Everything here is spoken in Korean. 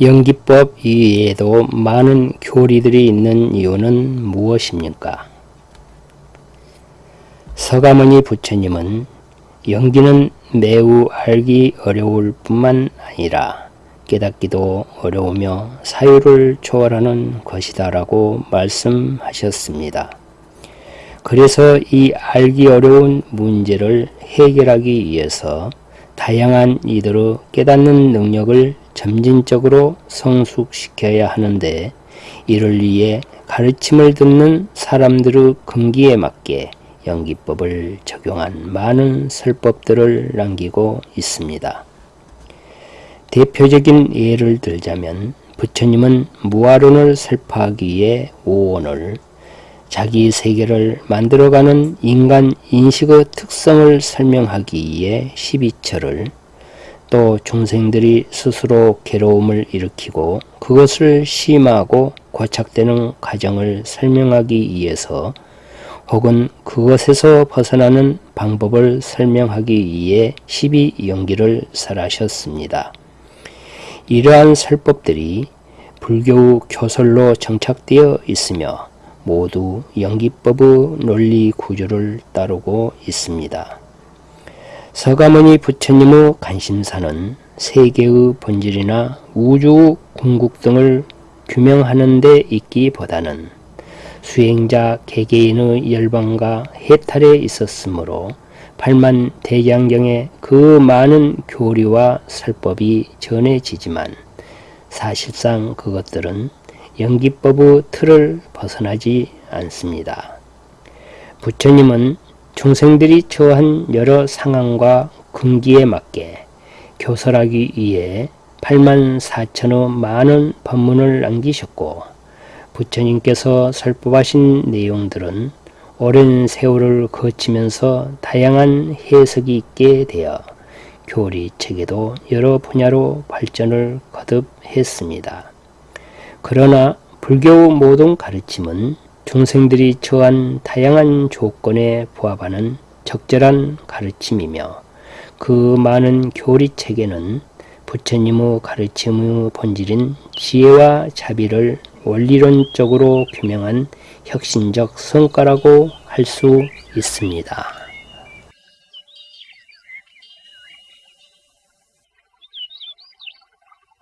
연기법 이외에도 많은 교리들이 있는 이유는 무엇입니까? 서가모니 부처님은 연기는 매우 알기 어려울 뿐만 아니라 깨닫기도 어려우며 사유를 초월하는 것이다 라고 말씀하셨습니다. 그래서 이 알기 어려운 문제를 해결하기 위해서 다양한 이들의 깨닫는 능력을 점진적으로 성숙시켜야 하는데 이를 위해 가르침을 듣는 사람들의 금기에 맞게 연기법을 적용한 많은 설법들을 남기고 있습니다. 대표적인 예를 들자면 부처님은 무아론을 설파하기 위해 오원을 자기 세계를 만들어가는 인간 인식의 특성을 설명하기 위해 12처를 또 중생들이 스스로 괴로움을 일으키고 그것을 심하고 고착되는 과정을 설명하기 위해서 혹은 그것에서 벗어나는 방법을 설명하기 위해 12연기를 설하셨습니다. 이러한 설법들이 불교의 교설로 정착되어 있으며 모두 연기법의 논리 구조를 따르고 있습니다. 서가모니 부처님의 관심사는 세계의 본질이나 우주의 궁극 등을 규명하는 데 있기보다는 수행자 개개인의 열방과 해탈에 있었으므로 팔만 대장경에 그 많은 교리와 설법이 전해지지만 사실상 그것들은 연기법의 틀을 벗어나지 않습니다. 부처님은 중생들이 처한 여러 상황과 근기에 맞게 교설하기 위해 8만 4천의 많은 법문을 남기셨고 부처님께서 설법하신 내용들은 오랜 세월을 거치면서 다양한 해석이 있게 되어 교리책에도 여러 분야로 발전을 거듭했습니다. 그러나 불교의 모든 가르침은 중생들이 처한 다양한 조건에 부합하는 적절한 가르침이며 그 많은 교리책에는 부처님의 가르침의 본질인 지혜와 자비를 원리론적으로 규명한 혁신적 성과라고 할 수 있습니다.